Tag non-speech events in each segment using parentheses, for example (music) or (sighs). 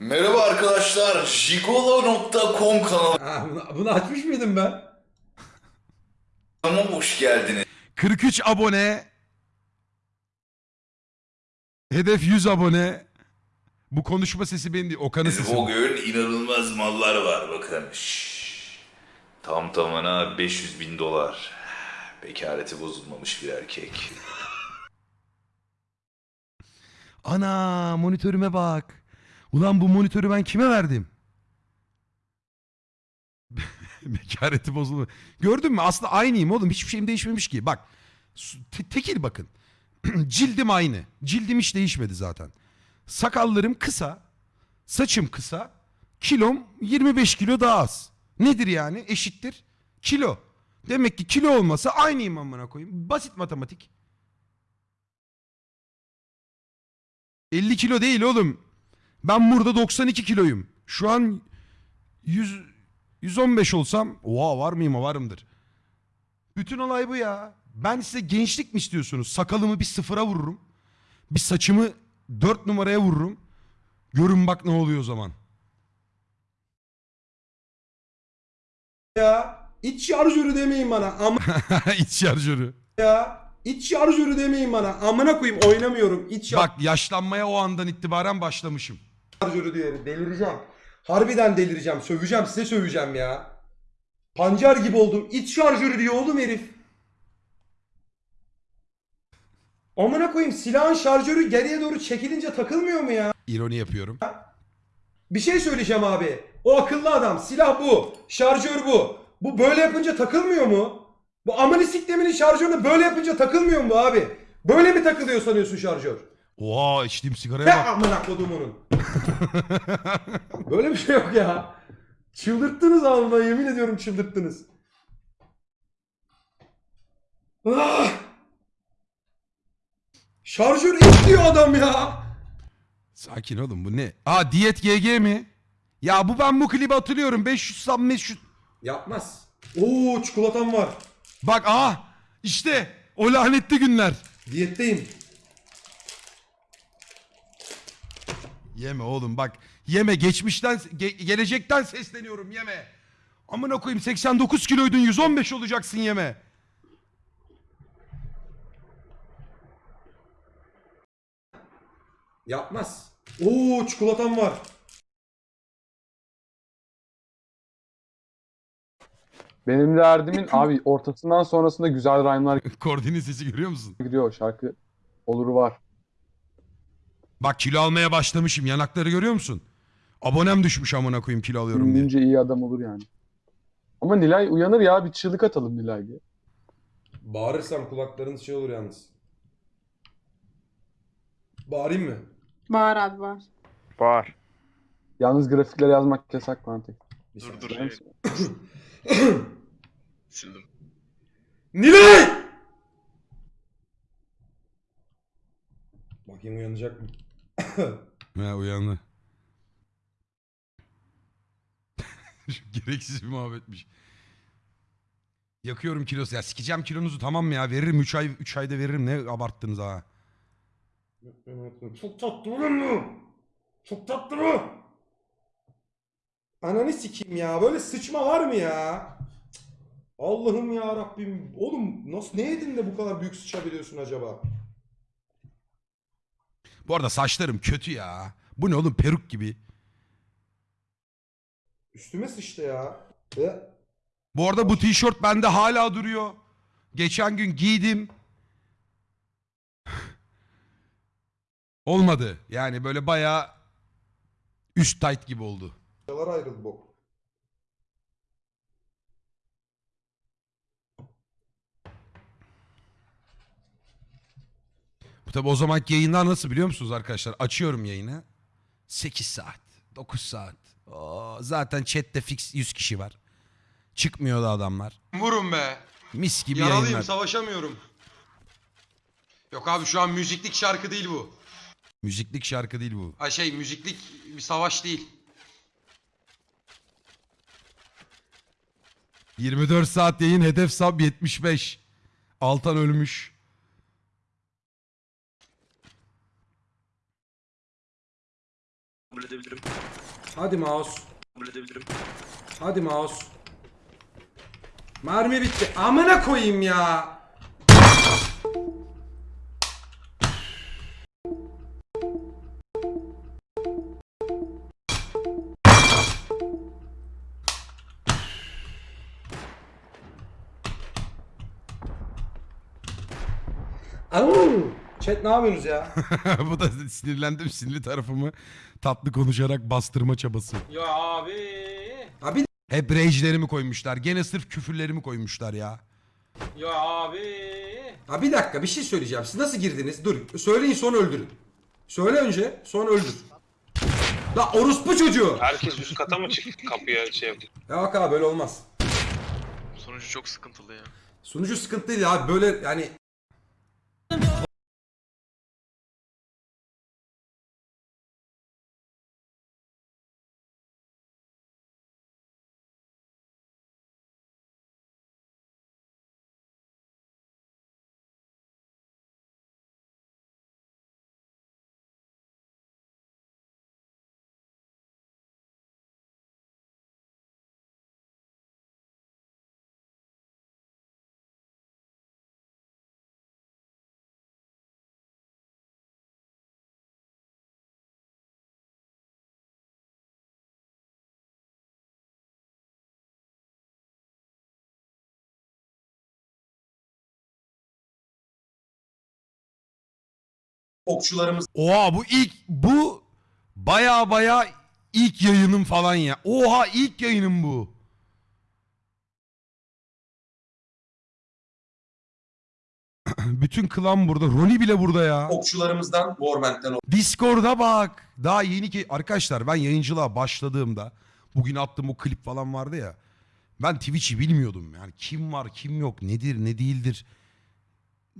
Merhaba arkadaşlar, jigolo.com Ha, bunu, bunu açmış mıydım ben? kanalıma hoş geldiniz. 43 abone. Hedef 100 abone. Bu konuşma sesi benim değil. Okan'ın sesi. Bugün inanılmaz mallar var bakın. Şşş. Tam tamına 500 bin dolar. Bekareti bozulmamış bir erkek. Ana monitörüme bak. Ulan bu monitörü ben kime verdim? (laughs) Bekareti bozuldu. Gördün mü? Aslında aynıyım oğlum. Hiçbir şeyim değişmemiş ki. Bak. te- tekil bakın. (clears throat) Cildim aynı. Cildim hiç değişmedi zaten. Sakallarım kısa. Saçım kısa. Kilom 25 kilo daha az. Nedir yani? Eşittir. Kilo. Demek ki kilo olmasa aynıyım amına koyayım. Basit matematik. 50 kilo değil oğlum. Ben burada 92 kiloyum. Şu an 100 115 olsam oha var mıyım varımdır. Bütün olay bu ya. Ben size gençlik mi istiyorsunuz? Sakalımı bir sıfıra vururum. Bir saçımı 4 numaraya vururum. Görün bak ne oluyor o zaman. Ya iç şarjörü demeyin bana. Ama (laughs) İç şarjörü. ya iç şarjörü demeyin bana. Amına koyayım oynamıyorum. İç Bak yaşlanmaya o andan itibaren başlamışım. Şarjörü diye delireceğim. Harbiden delireceğim. Söveceğim size söveceğim ya. Pancar gibi oldum. İç şarjörü diyor oğlum herif. Amına koyayım silahın şarjörü geriye doğru çekilince takılmıyor mu ya? İroni yapıyorum. Bir şey söyleyeceğim abi. O akıllı adam. Silah bu. Şarjör bu. Bu böyle yapınca takılmıyor mu? Bu amını sikleminin şarjörünü böyle yapınca takılmıyor mu abi? Böyle mi takılıyor sanıyorsun şarjör? Oha içtiğim sigaraya bak. amına kodumunun? böyle bir şey yok ya. Çıldırttınız ağzımdan yemin ediyorum çıldırttınız. Ah! Şarjör istiyor adam ya. Sakin oğlum bu ne? Aa diyet GG mi? Ya bu ben bu klibi hatırlıyorum. 500 sam 500. Yapmaz. Oo çikolatam var. Bak aa işte o lanetli günler. Diyetteyim. Yeme oğlum bak. Yeme geçmişten ge- gelecekten sesleniyorum yeme. Amına koyayım 89 kiloydun 115 olacaksın yeme. Yapmaz. Oo çikolatam var. Benim derdimin abi ortasından sonrasında güzel rhyme'lar Kordinin sesi görüyor musun? giriyor şarkı. Oluru var. Bak kilo almaya başlamışım. Yanakları görüyor musun? Abonem düşmüş amına koyayım kilo alıyorum diye. Dinleyince iyi adam olur yani. Ama Nilay uyanır ya bir çığlık atalım Nilay diye. Bağırırsam kulaklarınız şey olur yalnız. Bağırayım mı? Bağır abi bağır. Var. Yalnız grafikler yazmak yasak mantık. Bir Dur saniye. dur. (coughs) Sildim. Nilay! Bakayım uyanacak mı? (coughs) He uyandı. (laughs) Gereksiz bir muhabbetmiş. Yakıyorum kilosu. Ya sikeceğim kilonuzu tamam mı ya? Veririm 3 ay 3 ayda veririm. Ne abarttınız ha? Çok tatlı olur mu? Çok tatlı mı? Ananı sikeyim ya. Böyle sıçma var mı ya? Allah'ım ya Rabbim. Oğlum nasıl ne yedin de bu kadar büyük sıçabiliyorsun acaba? Bu arada saçlarım kötü ya. Bu ne oğlum peruk gibi. Üstüme sıçtı ya. Ve Bu arada bu tişört bende hala duruyor. Geçen gün giydim. (sighs) Olmadı. Yani böyle bayağı üst tight gibi oldu. Yalar ayrıldı bok. Bu tabi o zamanki yayınlar nasıl biliyor musunuz arkadaşlar? Açıyorum yayını. 8 saat, 9 saat. Oo, zaten chatte fix 100 kişi var. Çıkmıyor da adamlar. Vurun be. Mis gibi Yaralıyım yayınlar. savaşamıyorum. Yok abi şu an müziklik şarkı değil bu. Müziklik şarkı değil bu. Ha şey müziklik bir savaş değil. 24 saat yayın hedef sub 75. Altan ölmüş. Kabul edebilirim. Hadi mouse. Kabul edebilirim. Hadi mouse. Mermi bitti. Amına koyayım ya. Chat ne yapıyorsunuz ya? (laughs) Bu da sinirlendim sinirli tarafımı tatlı konuşarak bastırma çabası. Ya abi. Abi Hep rage'lerimi koymuşlar. Gene sırf küfürlerimi koymuşlar ya. Ya abi. Ha bir dakika bir şey söyleyeceğim. Siz nasıl girdiniz? Dur söyleyin sonra öldürün. Söyle önce sonra öldür. La orospu çocuğu. Herkes üst kata mı çıktı kapıya şey yaptı? Ya bak abi böyle olmaz. Sonucu çok sıkıntılı ya. Sunucu sıkıntı değil abi böyle yani okçularımız Oha bu ilk bu baya baya ilk yayınım falan ya. Oha ilk yayınım bu. (clears throat) Bütün klan burada. Roni bile burada ya. okçularımızdan Warband'den Discord'a bak. Daha yeni ki arkadaşlar ben yayıncılığa başladığımda bugün attığım o klip falan vardı ya. Ben Twitch'i bilmiyordum. Yani kim var, kim yok, nedir, ne değildir.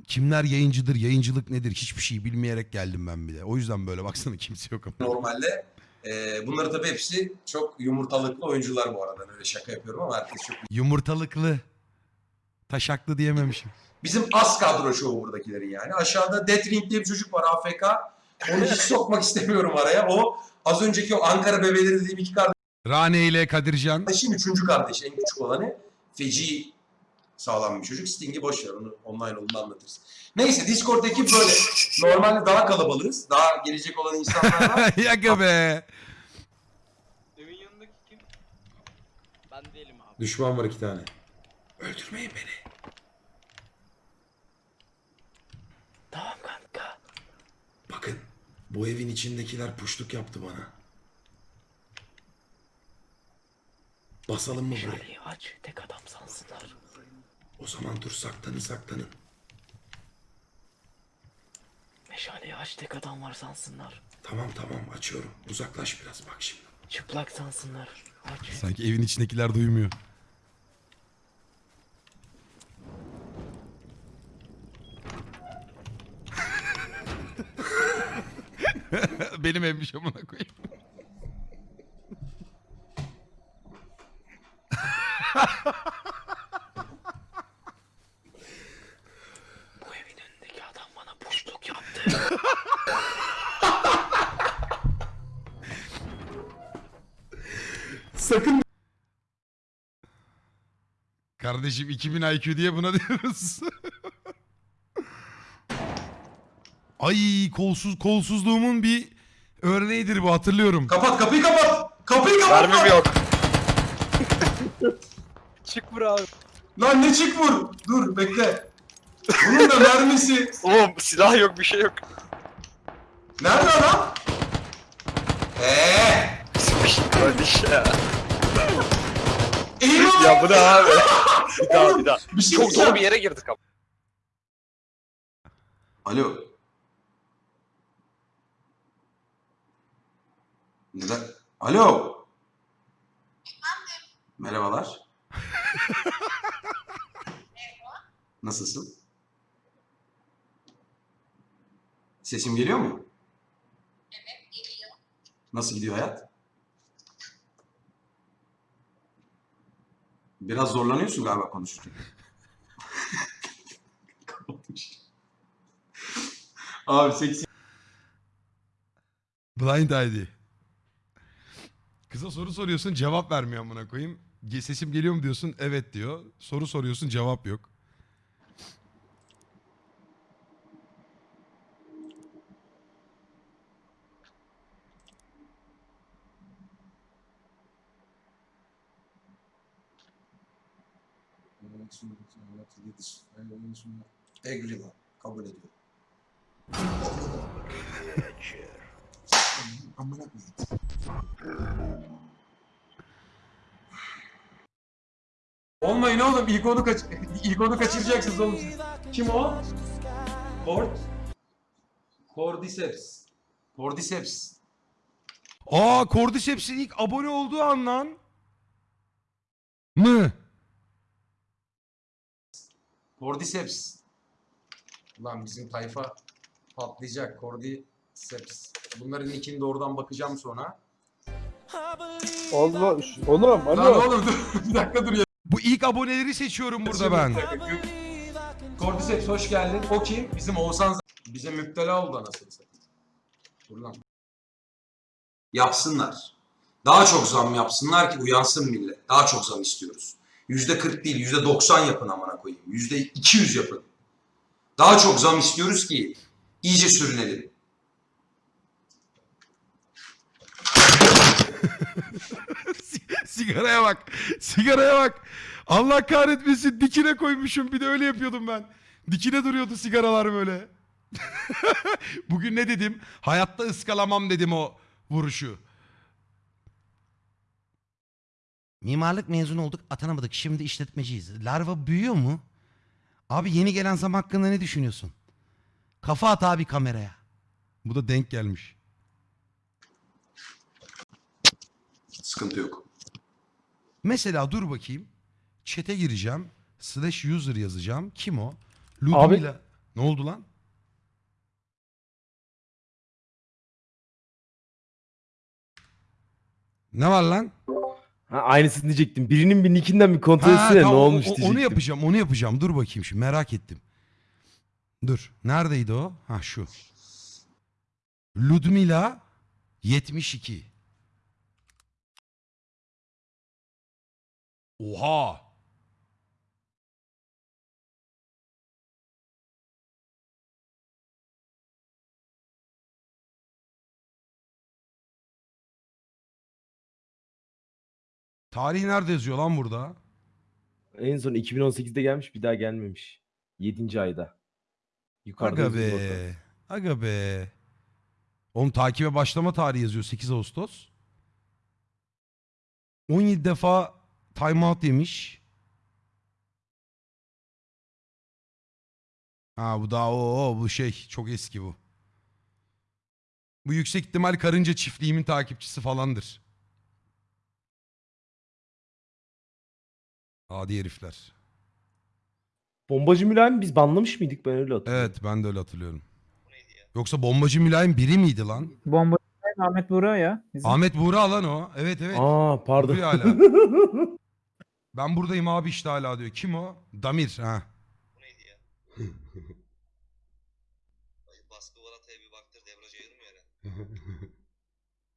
Kimler yayıncıdır, yayıncılık nedir hiçbir şey bilmeyerek geldim ben bile. O yüzden böyle baksana (laughs) kimse yok ama. normalde. Ee, bunları tabii hepsi çok yumurtalıklı oyuncular bu arada. Öyle şaka yapıyorum ama herkes çok Yumurtalıklı. Taşaklı diyememişim. Bizim az kadro şovu buradakilerin yani. Aşağıda Death Ring diye bir çocuk var AFK. Onu hiç (laughs) sokmak istemiyorum araya. O az önceki o Ankara bebeleri dediğim iki Rane ile Kadircan. kardeşin üçüncü kardeşi en küçük olanı. Feci sağlam bir çocuk. Sting'i boş ver onu online olduğunda anlatırız. Neyse Discord'daki böyle. Normalde daha kalabalığız. Daha gelecek olan insanlar var. (laughs) Yaka be. Evin yanındaki kim? Ben değilim abi. Düşman var iki tane. Öldürmeyin beni. Tamam kanka. Bakın bu evin içindekiler puşluk yaptı bana. Basalım mı buraya? Şaleyi aç. Tek adam sansınlar. O zaman dur saklanın saklanın. Meşaleyi aç. Tek adam var sansınlar. Tamam tamam açıyorum. Uzaklaş biraz bak şimdi. Çıplak sansınlar. Aç. Sanki evin içindekiler duymuyor. (laughs) Benim evmiş amına koyayım. Bu (laughs) Kardeşim 2000 IQ diye buna (laughs) diyoruz. Ay kolsuz kolsuzluğumun bir örneğidir bu hatırlıyorum. kapat kapıyı kapat. Kapıyı kapat. Mermim yok. (laughs) Çık bura abi. Lan ne çık vur. Dur bekle. Bunun da mermisi. Oğlum silah yok bir şey yok. Nerede adam? Eee? Kardeş ya. Eyvah. Ya bu ne abi? (laughs) Bir daha bir daha. Bir şey Çok dolu bir yere girdik ama. Alo. Neden? Alo. Merhabalar. Nasılsın? Sesim geliyor mu? Evet, geliyor. Nasıl gidiyor hayat? Biraz zorlanıyorsun galiba konuşurken. (laughs) Abi seksi Blind ID. Kıza soru soruyorsun cevap vermiyor amına koyayım. Sesim geliyor mu diyorsun evet diyor. Soru soruyorsun cevap yok. Agree kabul ediyorum. Amına koyayım. Olmayın oğlum ilk onu kaç (laughs) ilk onu kaçıracaksınız oğlum. Kim o? Kord. Cordyceps. Cordyceps. Aa Cordyceps'in ilk abone olduğu an lan. Mı? Cordyceps. Ulan bizim tayfa patlayacak. Cordyceps. Bunların ikini doğrudan bakacağım sonra. Allah, oğlum Lan alo. oğlum dur (laughs) bir dakika dur ya. Bu ilk aboneleri seçiyorum burada ben. Cordyceps hoş geldin. O kim? Bizim Oğuzhan Z- bize müptela oldu anasını satayım. Dur lan. Yapsınlar. Daha çok zam yapsınlar ki uyansın millet. Daha çok zam istiyoruz. Yüzde 40 değil, yüzde 90 yapın amına koyayım. Yüzde 200 yapın. Daha çok zam istiyoruz ki iyice sürünelim. (laughs) Sigaraya bak. Sigaraya bak. Allah kahretmesin dikine koymuşum bir de öyle yapıyordum ben. Dikine duruyordu sigaralar böyle. (laughs) Bugün ne dedim? Hayatta ıskalamam dedim o vuruşu. Mimarlık mezun olduk atanamadık şimdi işletmeciyiz. Larva büyüyor mu? Abi yeni gelen zam hakkında ne düşünüyorsun? Kafa at abi kameraya. Bu da denk gelmiş. Sıkıntı yok. Mesela dur bakayım. Chat'e gireceğim. Slash user yazacağım. Kim o? Abi- Ludmila. Ne oldu lan? Ne var lan? Ha, aynısını diyecektim. Birinin bir nickinden bir kontrol Ha, etsene ne tamam, o- olmuş o- diyecektim. Onu yapacağım, onu yapacağım. Dur bakayım şimdi merak ettim. Dur. Neredeydi o? Ha şu. Ludmila 72. Oha. Tarih nerede yazıyor lan burada? En son 2018'de gelmiş bir daha gelmemiş. 7. ayda. Yukarıda Aga yazıyor be. Aga be. Oğlum takibe başlama tarihi yazıyor 8 Ağustos. 17 defa timeout yemiş. Ha bu daha o, o bu şey çok eski bu. Bu yüksek ihtimal karınca çiftliğimin takipçisi falandır. Adi herifler. Bombacı Mülayim biz banlamış mıydık ben öyle hatırlıyorum. Evet ben de öyle hatırlıyorum. Yoksa bombacı mülayim biri miydi lan? Bomba Ahmet Buğra ya. Bizim. Ahmet Buğra lan o. Evet evet. Aa pardon. Duruyor hala. (laughs) Ben buradayım abi işte hala diyor. Kim o? Damir ha. Baskı Balata'ya bir baktır debraj ayırmıyor yere.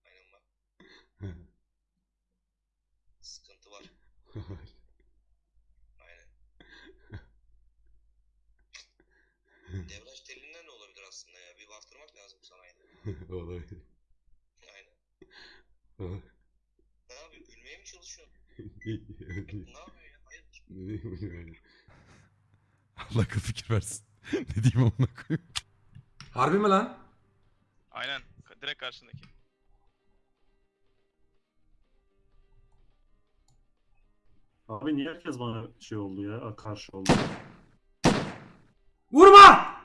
Aynen bak. Sıkıntı var. Aynen. Debraj telinden de olabilir aslında ya. Bir baktırmak lazım sana yine. (laughs) Olabilir. Aynen. Ne yapıyor? Gülmeye mi çalışıyorsun? ne yapıyor ya? Hayırdır? (laughs) Allah akıl fikir versin. (laughs) ne diyeyim amına koyayım. Harbi mi lan? Aynen. Direkt karşındaki. Abi niye herkes bana şey oldu ya? Karşı oldu. Vurma!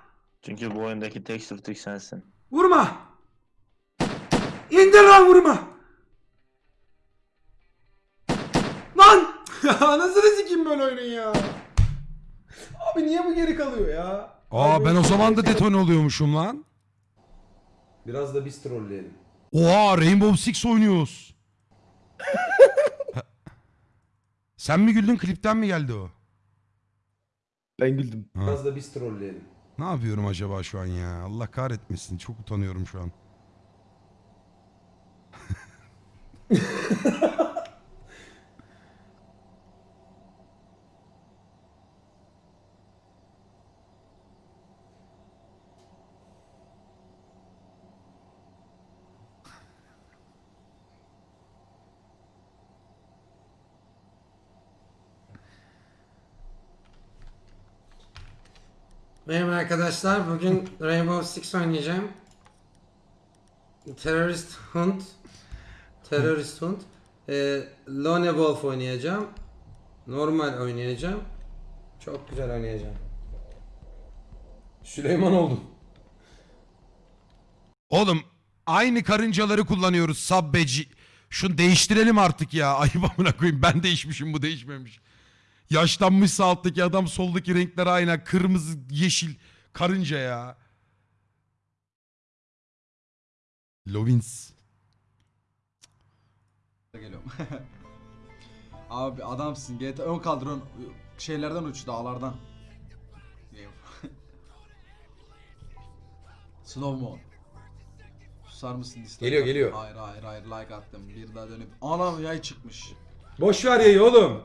Çünkü bu oyundaki tek sürtük sensin. Vurma! İndir lan vurma! Lan! (laughs) Anasını sikeyim böyle oyunun ya. Abi niye bu geri kalıyor ya? Aa ben o zaman da detone oluyormuşum lan. Biraz da biz trolleyelim. Oha Rainbow Six oynuyoruz. (laughs) Sen mi güldün klipten mi geldi o? Ben güldüm. Ha. Biraz da biz trolleyelim. Ne yapıyorum acaba şu an ya? Allah kahretmesin. Çok utanıyorum şu an. Merhaba arkadaşlar. Bugün Rainbow Six oynayacağım. Terörist Hunt. Terörist Hunt. Ee, Lone Wolf oynayacağım. Normal oynayacağım. Çok güzel oynayacağım. Süleyman oldum. Oğlum aynı karıncaları kullanıyoruz sabbeci. Şunu değiştirelim artık ya. (laughs) Ayıp amına koyayım. Ben değişmişim bu değişmemiş. Yaşlanmışsa alttaki adam soldaki renkler aynı. Kırmızı, yeşil, karınca ya. Lovins. Geliyorum. (laughs) Abi adamsın. GTA ön kaldırın şeylerden uç dağlardan. (laughs) Slow mo. Susar mısın Geliyor, geliyor. Hayır hayır hayır like attım. Bir daha dönüp anam yay çıkmış. Boş ver yayı oğlum.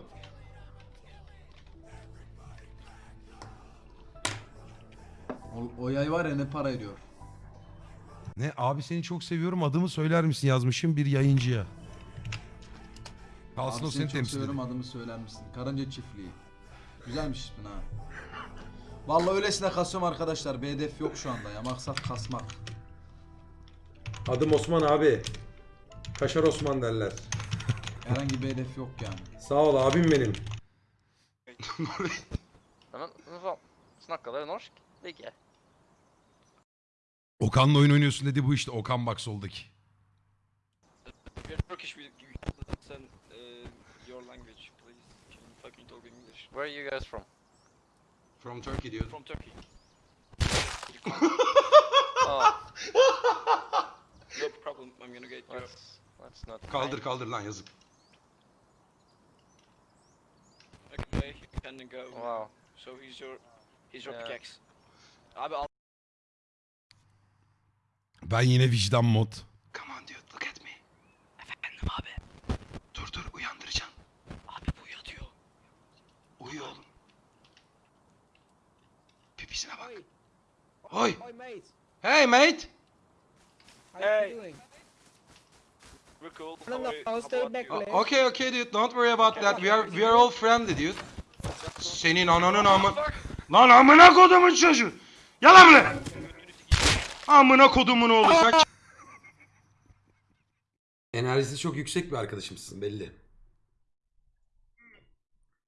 O, o yay var ya ne para ediyor. Ne abi seni çok seviyorum adımı söyler misin yazmışım bir yayıncıya. Kalsın o seni seni çok temsil seviyorum ediyor. adımı söyler misin? Karınca çiftliği. Güzelmiş ismin ha. Vallahi öylesine kasıyorum arkadaşlar. Bir hedef yok şu anda ya. Maksat kasmak. Adım Osman abi. Kaşar Osman derler. (laughs) Herhangi bir hedef yok yani. Sağ ol abim benim. Okan'la oyun oynuyorsun dedi bu işte Okan bak soldaki. From? Turkey dude. Kaldır kaldır lan yazık. Ben yine vicdan mod. Come on dude look at me. Efendim abi. Dur dur uyandıracağım. Abi bu yatıyor. Uyu oğlum. Pipisine bak. Oy. Hey mate. O- Okay okay dude don't worry about that. We are we are all friendly dude. Senin ananın amı... Lan amına kodumun çocuğu. Yalan mı? Amına kodumun oğlu sen Enerjisi çok yüksek bir arkadaşımsın belli.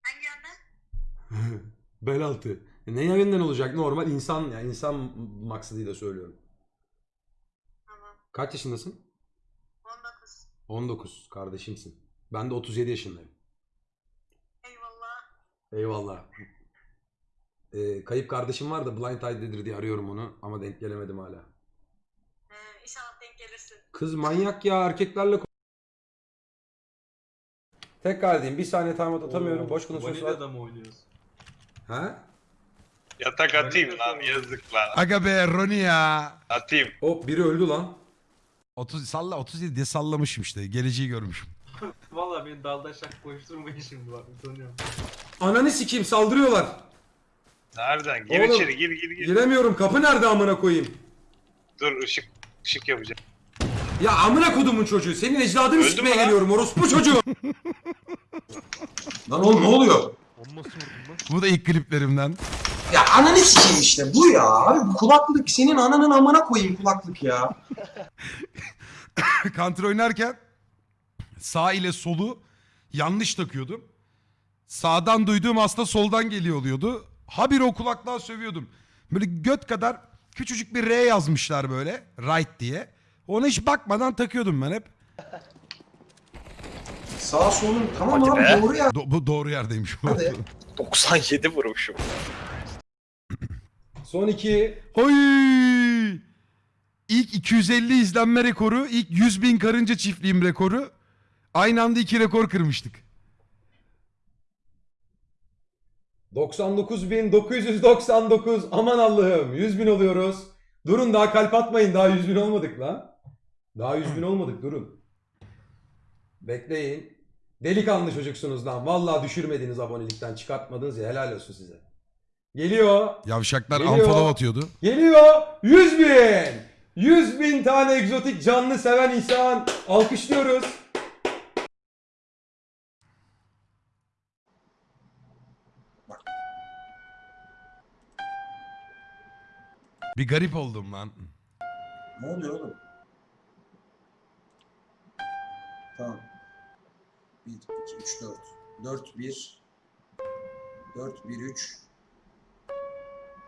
Hangi yandan? (laughs) Bel altı. Ne yayından olacak? Normal insan ya insan maksadıyla söylüyorum. Tamam. Kaç yaşındasın? 19. 19. Kardeşimsin. Ben de 37 yaşındayım. Eyvallah. Eyvallah. Ee, kayıp kardeşim var da Blind Ide'dedir diye arıyorum onu ama denk gelemedim hala. Ee, inşallah denk gelirsin. Kız manyak ya erkeklerle Tekrar edeyim. Bir saniye timeout atamıyorum. Boş konuşması var. mı oynuyorsun? Ha? Yatak atayım lan yazık lan. Aga be Roni ya. Atayım. O biri öldü lan. 30 salla 37 diye sallamışım işte. Geleceği görmüşüm. (laughs) Valla beni dalda şak koşturmayın şimdi bak utanıyorum. Ananı sikeyim saldırıyorlar. Nereden? Gir Oğlum, içeri, gir gir Giremiyorum. Kapı nerede amına koyayım? Dur ışık ışık yapacağım. Ya amına kodumun çocuğu. Senin ecdadını sikmeye geliyorum orospu çocuğu. (laughs) Lan oğlum ne oluyor? Bu da ilk kliplerimden. Ya ananı sikeyim işte bu ya. Abi bu kulaklık senin ananın amına koyayım kulaklık ya. (laughs) Counter oynarken sağ ile solu yanlış takıyordum. Sağdan duyduğum aslında soldan geliyor oluyordu. Habire o kulaklığa sövüyordum. Böyle göt kadar küçücük bir R yazmışlar böyle. Right diye. Ona hiç bakmadan takıyordum ben hep. Sağ solun tamam Hadi abi be. doğru ya. Do- bu doğru yerdeymiş. Hadi. 97 vurmuşum. Son iki. Oy! İlk 250 izlenme rekoru, ilk 100 bin karınca çiftliğim rekoru. Aynı anda iki rekor kırmıştık. 99.999 aman Allah'ım 100 bin oluyoruz. Durun daha kalp atmayın daha 100 bin olmadık lan. Daha 100 bin olmadık durun. Bekleyin. Delikanlı çocuksunuz lan. Vallahi düşürmediniz abonelikten çıkartmadınız ya helal olsun size. Geliyor. Yavşaklar Geliyor. amfoda atıyordu. Geliyor. 100 bin. 100 bin tane egzotik canlı seven insan. Alkışlıyoruz. Bir garip oldum lan. Ne oluyor oğlum? Tamam. 1, 2, 3, 4. 4, 1. 4, 1, 3.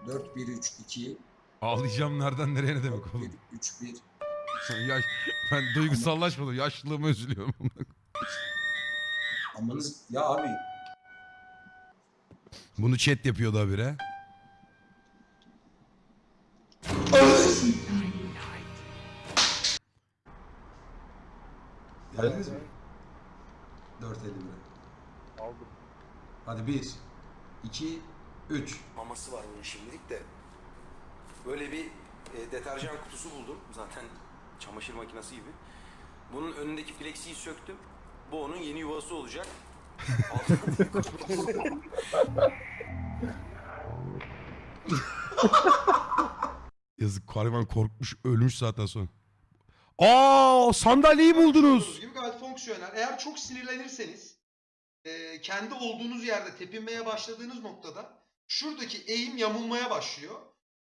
4, 1, 3, 2. Ağlayacağım nereden nereye ne demek 1, oğlum. 3, 1. Yaş, ben duygusallaşmadım. Yaşlılığımı üzülüyorum. Amanız ya abi. Bunu chat yapıyordu habire. Geldiniz mi? 4.50 lira. Aldım. Hadi 1, 2, 3. Maması var bunun şimdilik de. Böyle bir e, deterjan kutusu buldum. Zaten makinesi gibi. Bunun önündeki flexiyi söktüm. Bu onun yeni yuvası olacak. (laughs) Yazık hayvan korkmuş ölmüş zaten sonra. Aa sandalyeyi buldunuz. gibi gayet fonksiyonel. Eğer çok sinirlenirseniz e, kendi olduğunuz yerde tepinmeye başladığınız noktada şuradaki eğim yamulmaya başlıyor.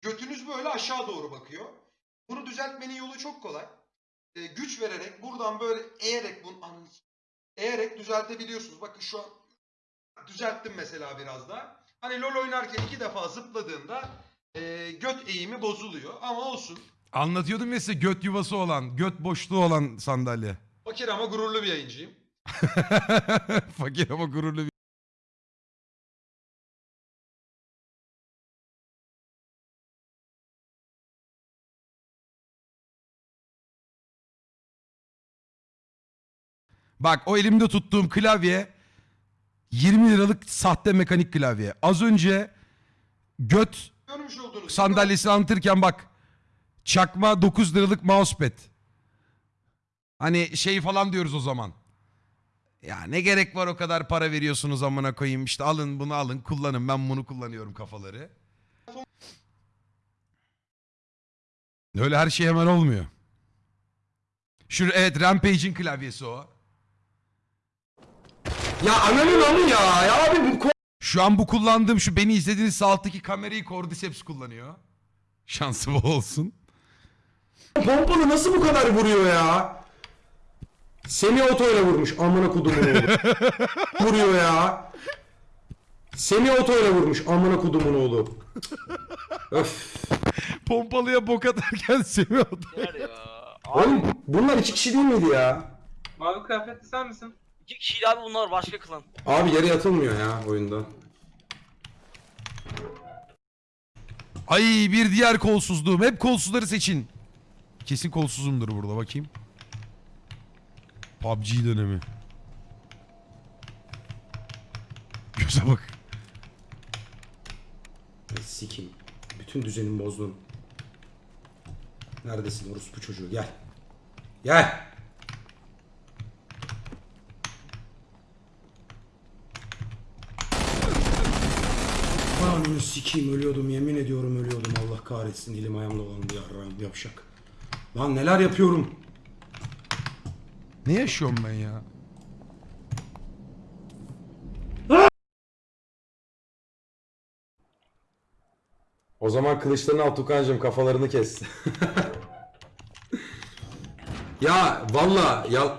Götünüz böyle aşağı doğru bakıyor. Bunu düzeltmenin yolu çok kolay. E, güç vererek buradan böyle eğerek bunu ananı s- eğerek düzeltebiliyorsunuz. Bakın şu an düzelttim mesela biraz daha. Hani LoL oynarken iki defa zıpladığında e, göt eğimi bozuluyor ama olsun. Anlatıyordum ya size göt yuvası olan, göt boşluğu olan sandalye. Fakir ama gururlu bir yayıncıyım. (laughs) Fakir ama gururlu bir... Bak o elimde tuttuğum klavye 20 liralık sahte mekanik klavye. Az önce göt Görmüş olduğunuz gibi sandalyesini anlatırken bak çakma 9 liralık mousepad. Hani şey falan diyoruz o zaman. Ya ne gerek var o kadar para veriyorsunuz amına koyayım işte alın bunu alın kullanın ben bunu kullanıyorum kafaları. Öyle her şey hemen olmuyor. Şu evet Rampage'in klavyesi o. Ya ananın amı ya. Ya abi bu Şu an bu kullandığım şu beni izlediğiniz sağ alttaki kamerayı Cordyceps kullanıyor. Şansı bol olsun. Pompalı nasıl bu kadar vuruyor ya? Semi oto ile vurmuş amına kudumun oğlu. (laughs) vuruyor ya. Semi oto ile vurmuş amına kudumun oğlu. Öf. Pompalıya bok atarken seviyordu. Oğlum bunlar iki kişi değil miydi ya? Mavi kıyafetli sen misin? İki kişiydi abi bunlar başka klan. Abi yere yatılmıyor ya oyunda. Ay bir diğer kolsuzluğum. Hep kolsuzları seçin. Kesin kolsuzumdur burada bakayım. PUBG dönemi. Göze bak. Ay, Sikim. Bütün düzenimi bozdun. Neredesin orospu çocuğu gel. Gel. Ananı sikeyim ölüyordum yemin ediyorum ölüyordum Allah kahretsin elim ayağım dolandı yarrağım yapşak. Lan neler yapıyorum. Ne yaşıyorum ben ya? O zaman kılıçlarını al Tukancığım kafalarını kes. (laughs) ya valla ya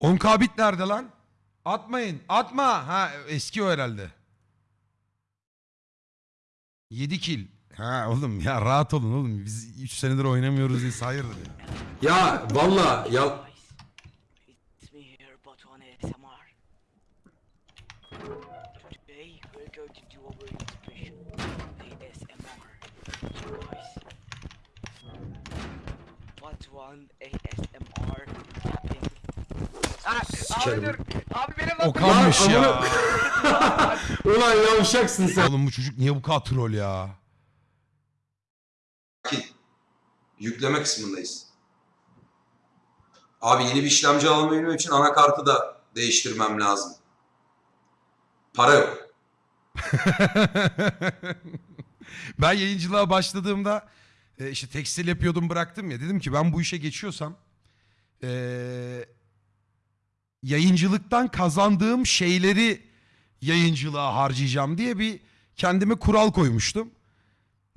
10k bit nerede lan? Atmayın. Atma. Ha eski o herhalde. 7 kill. Ha oğlum ya rahat olun oğlum. Biz 3 senedir oynamıyoruz diye hayırdır ya. ya valla ya Sikerim. abi dur. Abi benim O kalmış Lan ya. (laughs) (laughs) ulan yavşaksın sen. Oğlum bu çocuk niye bu kadar troll ya? Yükleme kısmındayız. Abi yeni bir işlemci alabilmem için anakartı da değiştirmem lazım. Para yok. (laughs) ben yayıncılığa başladığımda e, işte tekstil yapıyordum bıraktım ya. Dedim ki ben bu işe geçiyorsam e, yayıncılıktan kazandığım şeyleri yayıncılığa harcayacağım diye bir kendime kural koymuştum.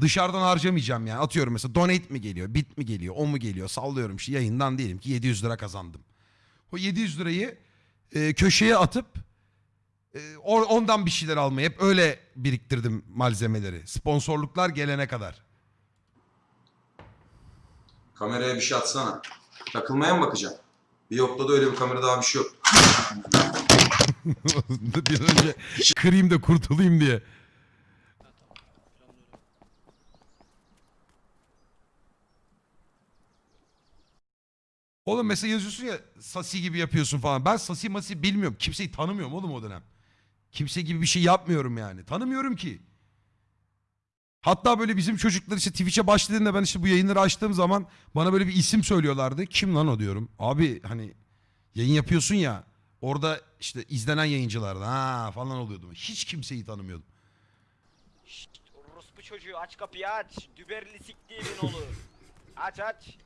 Dışarıdan harcamayacağım yani. Atıyorum mesela donate mi geliyor, bit mi geliyor, o mu geliyor sallıyorum işte yayından diyelim ki 700 lira kazandım. O 700 lirayı e, köşeye atıp e, ondan bir şeyler almayı hep öyle biriktirdim malzemeleri. Sponsorluklar gelene kadar. Kameraya bir şey atsana. Takılmaya mı bakacağım? Bir yokta da öyle bir kamera daha bir şey yok. (laughs) bir önce kırayım da kurtulayım diye. Oğlum mesela yazıyorsun ya Sasi gibi yapıyorsun falan. Ben Sasi Masi bilmiyorum. Kimseyi tanımıyorum oğlum o dönem. Kimse gibi bir şey yapmıyorum yani. Tanımıyorum ki. Hatta böyle bizim çocuklar işte Twitch'e başladığında ben işte bu yayınları açtığım zaman bana böyle bir isim söylüyorlardı. Kim lan o diyorum. Abi hani yayın yapıyorsun ya orada işte izlenen yayıncılardı ha falan oluyordum. Hiç kimseyi tanımıyordum. Orospu çocuğu aç kapıyı aç. Düberli siktiğimin oğlu. (laughs) aç aç.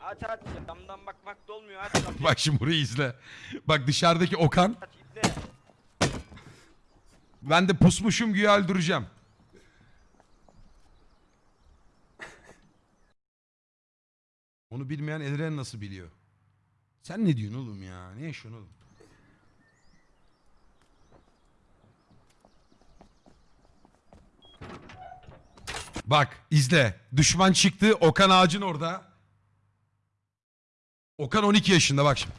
Aç aç. Damdan bakmak da olmuyor aç kapıyı. (laughs) Bak şimdi burayı izle. Bak dışarıdaki Okan. aç. Ben de pusmuşum güya öldüreceğim. Onu bilmeyen Elren nasıl biliyor? Sen ne diyorsun oğlum ya? Ne yaşıyorsun oğlum? Bak izle. Düşman çıktı. Okan ağacın orada. Okan 12 yaşında bak şimdi.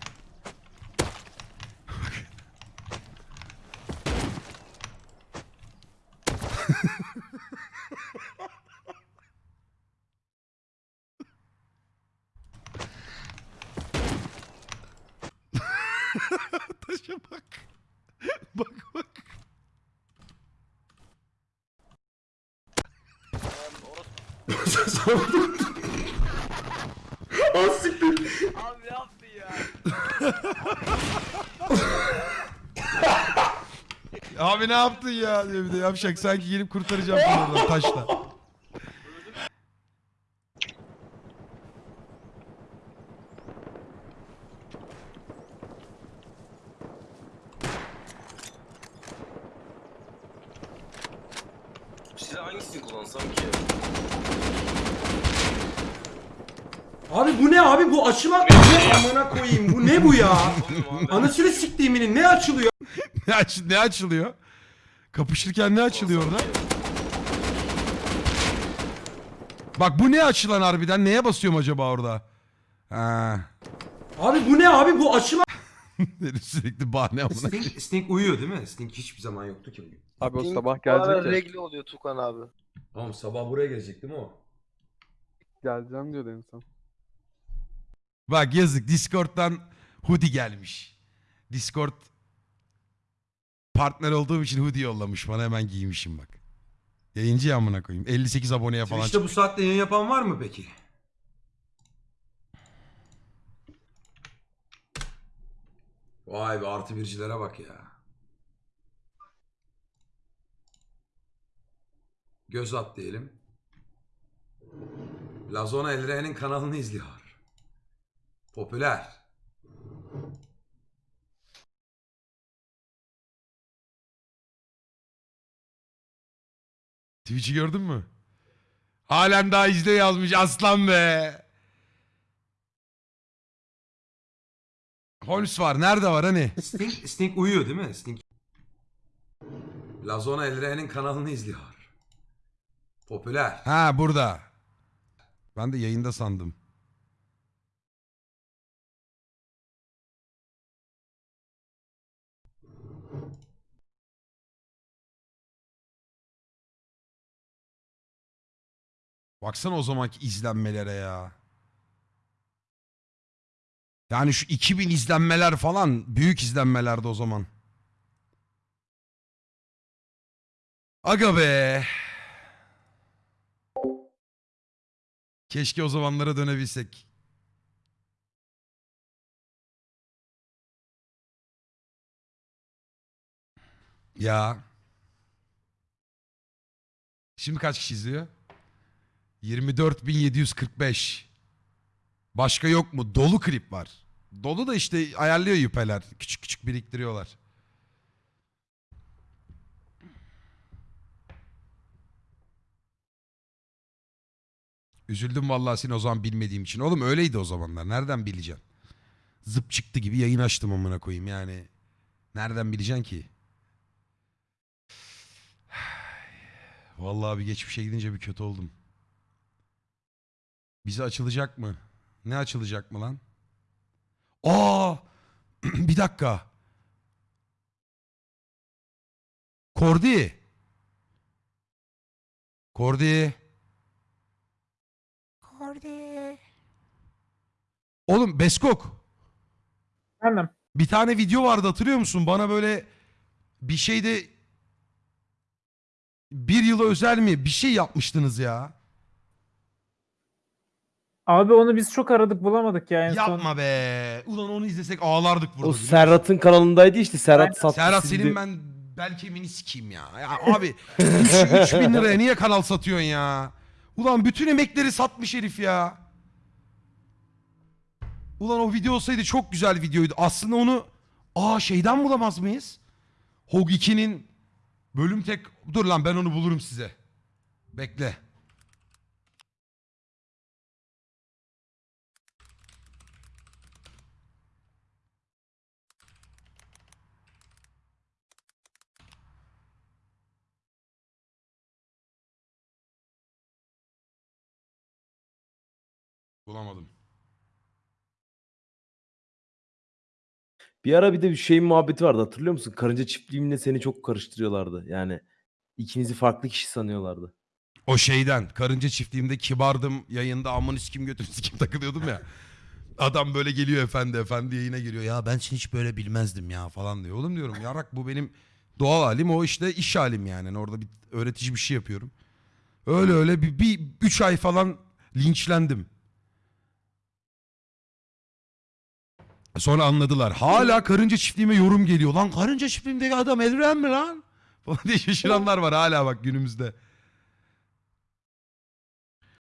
Taşa bak. Bak bak. Abi ne yaptın ya? Abi ne yaptın ya diye bir de yapacak sanki gelip kurtaracağım seni oradan taşla. Silah hangisini kullansam ki? Abi bu ne abi bu açılan ne amına koyayım bu ne bu ya? Anasını siktiğiminin ne açılıyor? Ne, aç, ne açılıyor? Kapışırken ne açılıyor orada? Bak bu ne açılan harbiden? Neye basıyorum acaba orada? Ha. Abi bu ne abi bu açılan (laughs) Herif Sürekli bahane amına. Sting, Sting uyuyor değil mi? Sting hiçbir zaman yoktu ki bugün. Abi o sabah gelecek ya. regli oluyor Tukan abi. Tamam sabah buraya gelecek değil mi o? Geleceğim diyordu en son. Bak yazık Discord'dan hoodie gelmiş. Discord partner olduğum için hoodie yollamış bana hemen giymişim bak. Yayıncı ya amına koyayım. 58 aboneye falan Twitch'te bu saatte yayın yapan var mı peki? Vay be artı bircilere bak ya. Göz at diyelim. Lazona Elre'nin kanalını izliyor. Popüler. Twitch'i gördün mü? Halen daha izle yazmış aslan be. Holmes var. Nerede var hani? Sting, Sting uyuyor değil mi? Sting. Lazona Elre'nin kanalını izliyor. Popüler. Ha burada. Ben de yayında sandım. Baksana o zamanki izlenmelere ya. Yani şu 2000 izlenmeler falan büyük izlenmelerdi o zaman. Aga be. Keşke o zamanlara dönebilsek. Ya. Şimdi kaç kişi izliyor? 24.745. Başka yok mu? Dolu klip var. Dolu da işte ayarlıyor yüpeler. Küçük küçük biriktiriyorlar. Üzüldüm vallahi seni o zaman bilmediğim için. Oğlum öyleydi o zamanlar. Nereden bileceksin? Zıp çıktı gibi yayın açtım amına koyayım yani. Nereden bileceksin ki? (sighs) Vallahi bir geçmişe gidince bir kötü oldum. Bize açılacak mı? Ne açılacak mı lan? Aa! (clears throat) bir dakika. Kordi. Kordi. Kordi. Oğlum Beskok. Efendim? Bir tane video vardı hatırlıyor musun? Bana böyle bir şeyde bir yıla özel mi bir şey yapmıştınız ya. Abi onu biz çok aradık bulamadık ya en son. Yapma be. Ulan onu izlesek ağlardık burada. O biliyor Serhat'ın kanalındaydı işte. Serhat sattı. Serhat sildi. senin ben bel kemiğini sikeyim ya. Ya abi 3 bin liraya niye kanal satıyorsun ya? Ulan bütün emekleri satmış herif ya. Ulan o video olsaydı çok güzel videoydu. Aslında onu aa şeyden bulamaz mıyız? Hog 2'nin bölüm tek... Dur lan ben onu bulurum size. Bekle. Bir ara bir de bir şeyin muhabbeti vardı hatırlıyor musun? Karınca çiftliğimle seni çok karıştırıyorlardı. Yani ikinizi farklı kişi sanıyorlardı. O şeyden karınca çiftliğimde kibardım yayında aman kim götür (laughs) kim takılıyordum ya. Adam böyle geliyor efendi efendi yayına giriyor. Ya ben seni hiç böyle bilmezdim ya falan diyor. Oğlum diyorum yarak bu benim doğal halim o işte iş halim yani. Yani Orada bir öğretici bir şey yapıyorum. Öyle öyle bir, bir üç ay falan linçlendim. Sonra anladılar. Hala karınca çiftliğime yorum geliyor. Lan karınca çiftliğimdeki adam Elren mi lan? (laughs) Falan diye şaşıranlar var hala bak günümüzde.